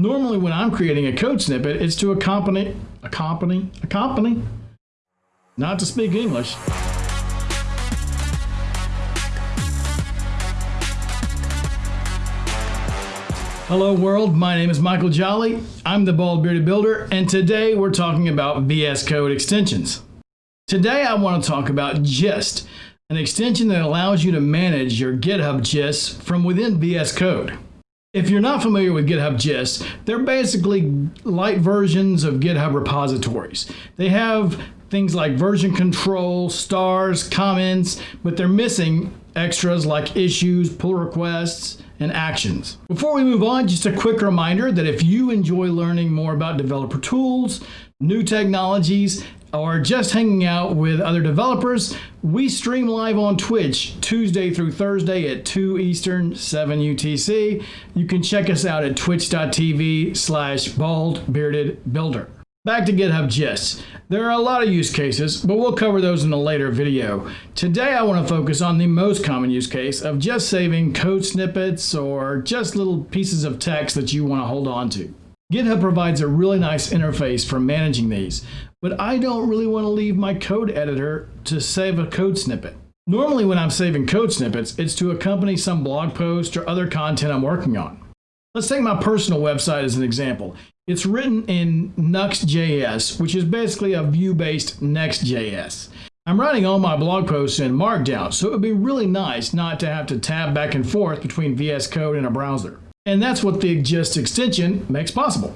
Normally when I'm creating a code snippet, it's to accompany, accompany, accompany, not to speak English. Hello world, my name is Michael Jolley. I'm the Bald Bearded Builder, and today we're talking about VS Code extensions. Today I want to talk about Gist, an extension that allows you to manage your GitHub Gist from within VS Code. If you're not familiar with GitHub Gist, they're basically light versions of GitHub repositories. They have things like version control, stars, comments, but they're missing extras like issues, pull requests, and actions. Before we move on, just a quick reminder that if you enjoy learning more about developer tools, new technologies, or just hanging out with other developers, we stream live on Twitch Tuesday through Thursday at 2 Eastern, 7 UTC. You can check us out at twitch.tv slash bald bearded builder. Back to GitHub Gist. There are a lot of use cases, but we'll cover those in a later video. Today I want to focus on the most common use case of just saving code snippets or just little pieces of text that you want to hold on to. GitHub provides a really nice interface for managing these, but I don't really want to leave my code editor to save a code snippet. Normally when I'm saving code snippets, it's to accompany some blog post or other content I'm working on. Let's take my personal website as an example. It's written in Nuxt.js, which is basically a Vue-based Next.js. I'm writing all my blog posts in Markdown, so it would be really nice not to have to tab back and forth between VS Code and a browser. And that's what the Gist extension makes possible.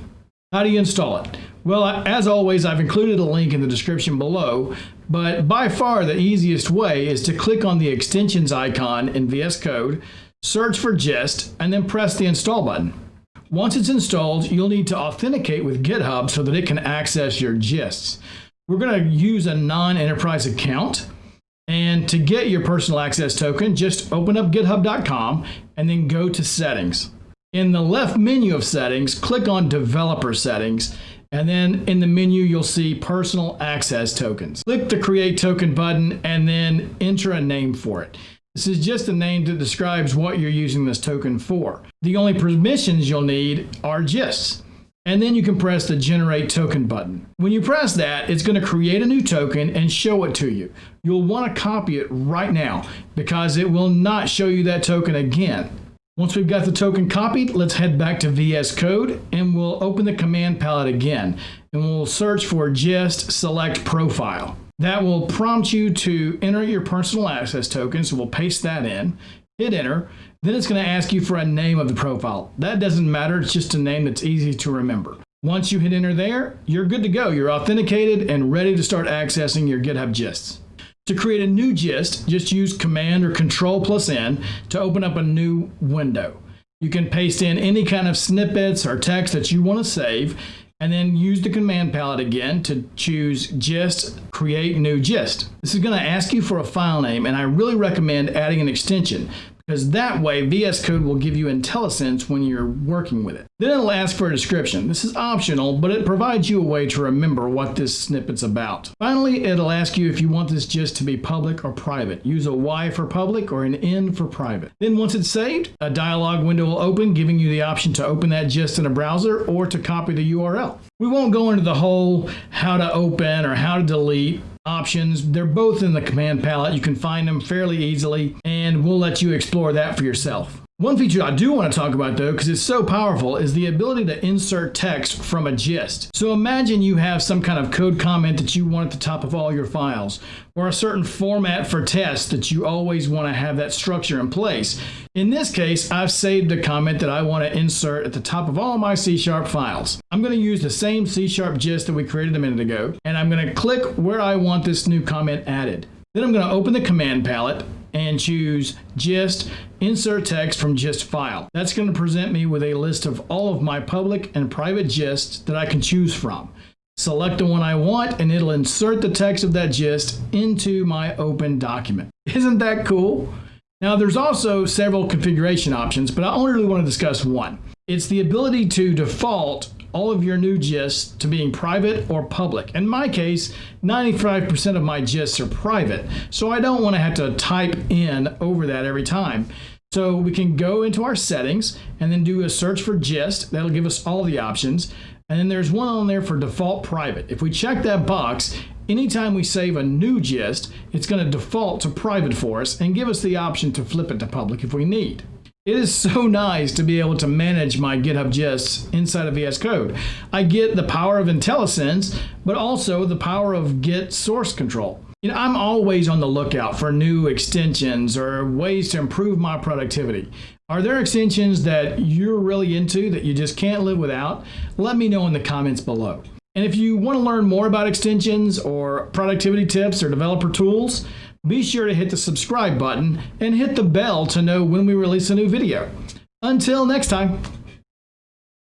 How do you install it? Well, as always, I've included a link in the description below, but by far the easiest way is to click on the extensions icon in VS Code, search for Gist, and then press the install button. Once it's installed, you'll need to authenticate with GitHub so that it can access your gists. We're going to use a non-enterprise account. And to get your personal access token, just open up github.com and then go to settings. In the left menu of settings, click on developer settings. And then in the menu, you'll see personal access tokens. Click the create token button and then enter a name for it. This is just a name that describes what you're using this token for. The only permissions you'll need are gists. And then you can press the generate token button. When you press that, it's going to create a new token and show it to you. You'll want to copy it right now because it will not show you that token again. Once we've got the token copied, let's head back to VS Code and we'll open the command palette again and we'll search for gist select profile. That will prompt you to enter your personal access token. So we'll paste that in, hit enter. Then it's going to ask you for a name of the profile. That doesn't matter. It's just a name that's easy to remember. Once you hit enter there, you're good to go. You're authenticated and ready to start accessing your GitHub gists. To create a new gist, just use Command or Control plus N to open up a new window. You can paste in any kind of snippets or text that you want to save and then use the command palette again to choose gist create new gist. This is going to ask you for a file name and I really recommend adding an extension because that way VS Code will give you IntelliSense when you're working with it. Then it'll ask for a description. This is optional, but it provides you a way to remember what this snippet's about. Finally, it'll ask you if you want this gist to be public or private. Use a Y for public or an N for private. Then once it's saved, a dialog window will open, giving you the option to open that gist in a browser or to copy the URL. We won't go into the whole how to open or how to delete options. They're both in the command palette. You can find them fairly easily, and we'll let you explore that for yourself. One feature I do want to talk about though, because it's so powerful, is the ability to insert text from a gist. So imagine you have some kind of code comment that you want at the top of all your files, or a certain format for tests that you always want to have that structure in place. In this case, I've saved a comment that I want to insert at the top of all my C Sharp files. I'm going to use the same C Sharp gist that we created a minute ago, and I'm going to click where I want this new comment added. Then I'm going to open the command palette and choose gist, insert text from gist file. That's going to present me with a list of all of my public and private gists that I can choose from. Select the one I want and it'll insert the text of that gist into my open document. Isn't that cool? Now there's also several configuration options, but I only really want to discuss one. It's the ability to default all of your new gists to being private or public. In my case, 95% of my gists are private, so I don't want to have to type in over that every time. So we can go into our settings and then do a search for gist. That'll give us all the options. And then there's one on there for default private. If we check that box, anytime we save a new gist, it's going to default to private for us and give us the option to flip it to public if we need. It is so nice to be able to manage my GitHub gists inside of VS Code. I get the power of IntelliSense, but also the power of Git source control. You know, I'm always on the lookout for new extensions or ways to improve my productivity. Are there extensions that you're really into that you just can't live without? Let me know in the comments below. And if you want to learn more about extensions or productivity tips or developer tools, be sure to hit the subscribe button and hit the bell to know when we release a new video. Until next time.